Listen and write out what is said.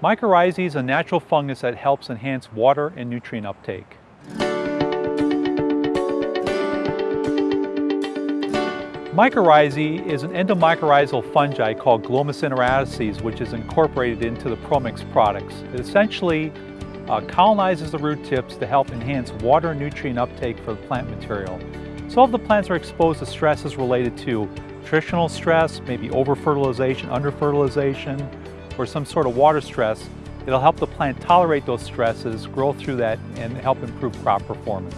Mycorrhizae is a natural fungus that helps enhance water and nutrient uptake. Mycorrhizae is an endomycorrhizal fungi called Glomus intraradices, which is incorporated into the Promix products. It essentially uh, colonizes the root tips to help enhance water and nutrient uptake for the plant material. So if the plants are exposed to stresses related to nutritional stress, maybe over-fertilization, under-fertilization, or some sort of water stress, it'll help the plant tolerate those stresses, grow through that, and help improve crop performance.